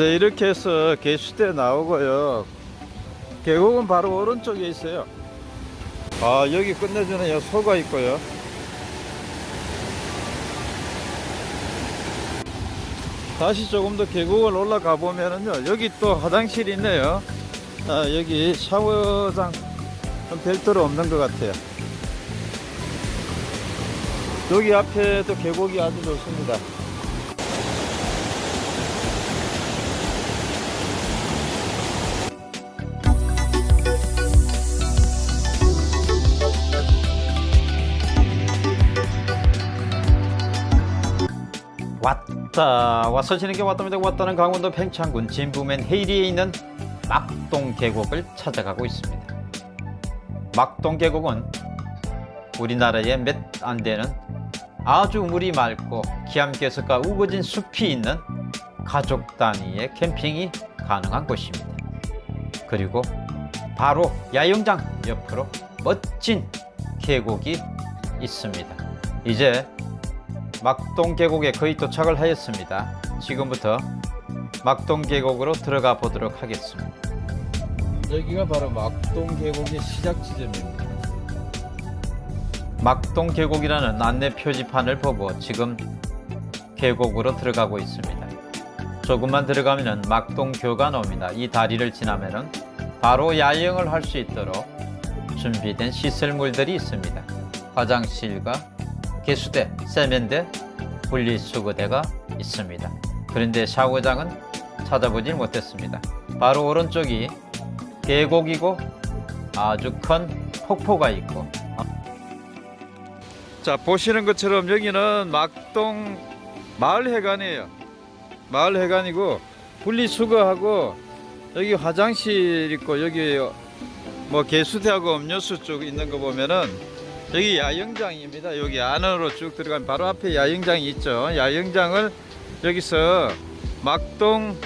네, 이렇게 해서 개수대 나오고요. 계곡은 바로 오른쪽에 있어요. 아 여기 끝내주는 여 소가 있고요. 다시 조금 더 계곡을 올라가 보면은요 여기 또 화장실이 있네요. 아 여기 샤워장 좀 별도로 없는 것 같아요. 여기 앞에 또 계곡이 아주 좋습니다. 왔다 와서 지는 게 왔답니다. 왔다는 강원도 팽창군 진부면 헤이리에 있는 막동 계곡을 찾아가고 있습니다. 막동 계곡은 우리나라에 몇안 되는 아주 물이 맑고 기암괴석과 우거진 숲이 있는 가족 단위의 캠핑이 가능한 곳입니다. 그리고 바로 야영장 옆으로 멋진 계곡이 있습니다. 이제 막동 계곡에 거의 도착을 하였습니다. 지금부터 막동 계곡으로 들어가 보도록 하겠습니다. 여기가 바로 막동 계곡의 시작 지점입니다. 막동 계곡이라는 안내 표지판을 보고 지금 계곡으로 들어가고 있습니다. 조금만 들어가면 막동교가 나옵니다. 이 다리를 지나면 바로 야영을 할 수 있도록 준비된 시설물들이 있습니다. 화장실과 개수대, 세면대, 분리수거대가 있습니다. 그런데 샤워장은 찾아보질 못했습니다. 바로 오른쪽이 계곡이고 아주 큰 폭포가 있고 자 보시는 것처럼 여기는 막동 마을회관이에요. 마을회관이고 분리수거하고 여기 화장실 있고 여기 뭐 개수대하고 음료수 쪽 있는 거 보면은 여기 야영장입니다. 여기 안으로 쭉 들어가면 바로 앞에 야영장이 있죠. 야영장을 여기서 막동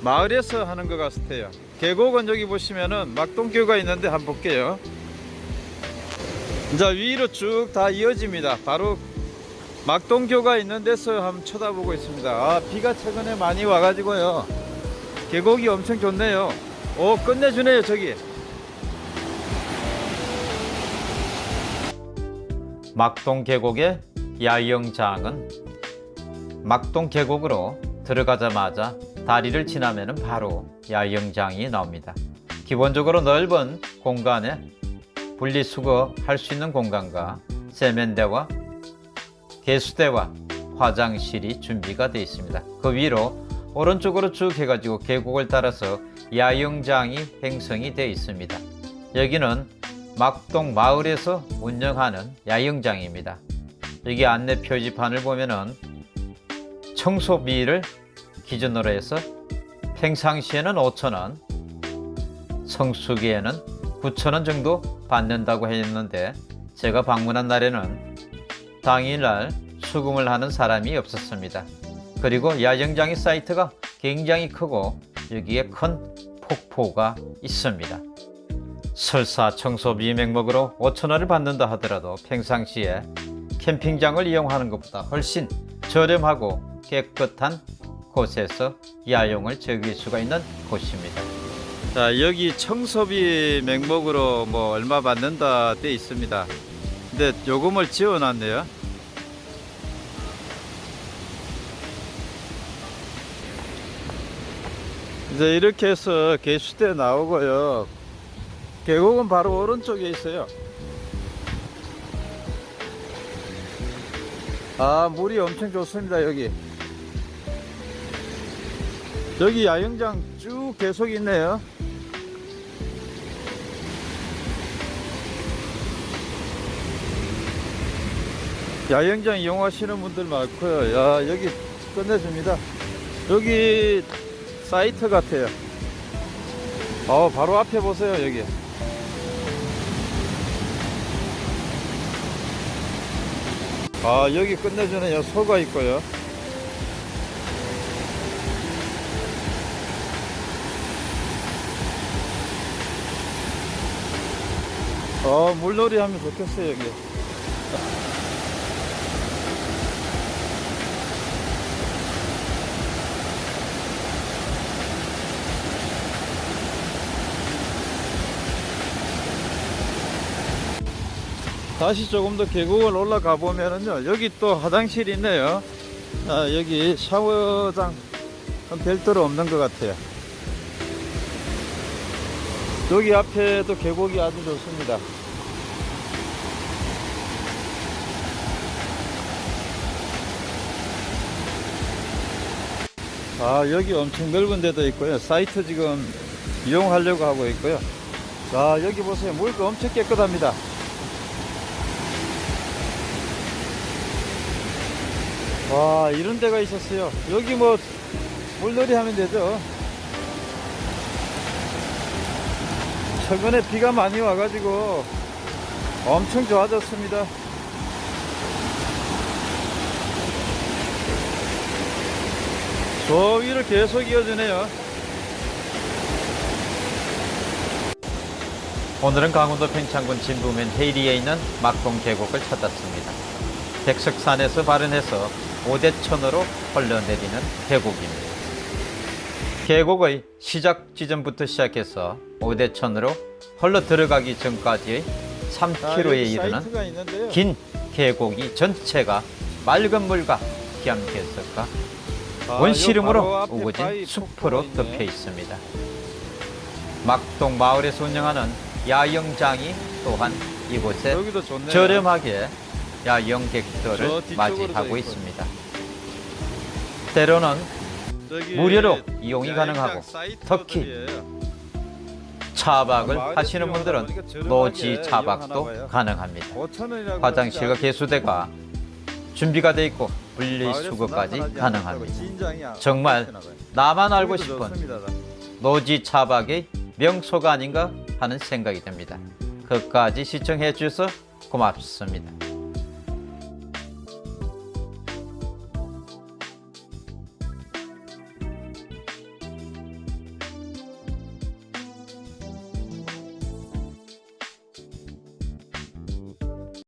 마을에서 하는 것 같아요. 계곡은 여기 보시면은 막동교가 있는데 한번 볼게요. 자 위로 쭉 다 이어집니다. 바로 막동교가 있는 데서 한번 쳐다보고 있습니다. 아, 비가 최근에 많이 와가지고요. 계곡이 엄청 좋네요. 오 끝내주네요 저기. 막동 계곡의 야영장은 막동 계곡으로 들어가자마자 다리를 지나면 바로 야영장이 나옵니다. 기본적으로 넓은 공간에 분리수거 할 수 있는 공간과 세면대와 개수대와 화장실이 준비가 되어 있습니다. 그 위로 오른쪽으로 쭉 해가지고 계곡을 따라서 야영장이 형성이 되어 있습니다. 여기는 막동 마을에서 운영하는 야영장입니다. 여기 안내 표지판을 보면은 청소비를 기준으로 해서 평상시에는 5천원, 성수기에는 9천원 정도 받는다고 했는데 제가 방문한 날에는 당일날 수금을 하는 사람이 없었습니다. 그리고 야영장의 사이트가 굉장히 크고 여기에 큰 폭포가 있습니다. 설사 청소비 명목으로 5천원을 받는다 하더라도 평상시에 캠핑장을 이용하는 것보다 훨씬 저렴하고 깨끗한 곳에서 야영을 즐길 수가 있는 곳입니다. 자 여기 청소비 명목으로 뭐 얼마 받는다 돼 있습니다. 근데 요금을 지어놨네요. 이제 이렇게 해서 개수대 나오고요. 계곡은 바로 오른쪽에 있어요. 아, 물이 엄청 좋습니다, 여기. 여기 야영장 쭉 계속 있네요. 야영장 이용하시는 분들 많고요. 야, 여기 끝내줍니다. 여기 사이트 같아요. 어, 바로 앞에 보세요, 여기. 아 여기 끝내주는 여 소가 있고요. 어 물놀이 하면 좋겠어요 여기 다시 조금 더 계곡을 올라가 보면은요 여기 또 화장실이 있네요. 아, 여기 샤워장 별도로 없는 것 같아요. 여기 앞에도 계곡이 아주 좋습니다. 아 여기 엄청 넓은 데도 있고요. 사이트 지금 이용하려고 하고 있고요. 자 여기 보세요. 물도 엄청 깨끗합니다 와 이런 데가 있었어요. 여기 뭐 물놀이 하면 되죠. 최근에 비가 많이 와가지고 엄청 좋아졌습니다. 저 위를 계속 이어지네요. 오늘은 강원도 평창군 진부면 헤이리에 있는 막동 계곡을 찾았습니다. 백석산에서 발원해서 오대천으로 흘러내리는 계곡입니다 계곡의 시작 지점부터 시작해서 오대천으로 흘러 들어가기 전까지의 3km에 이르는 긴 계곡이 전체가 맑은 물과 기암괴석과 원시름으로 우거진 숲으로 덮여 있습니다. 막동 마을에서 운영하는 야영장이 또한 이곳에. 저렴하게 저 야영객들을 맞이하고 돼 있습니다. 때로는 무료로 이용이 가능하고. 특히 차박을 하시는 분들은 노지 차박도. 가능합니다. 5,000원이라고 화장실과 개수대가 준비가 되어 있고 분리수거까지 가능합니다. 정말 나만 알고 싶은 노지 차박의 명소가 아닌가 하는 생각이 듭니다. 끝까지 시청해 주셔서 고맙습니다.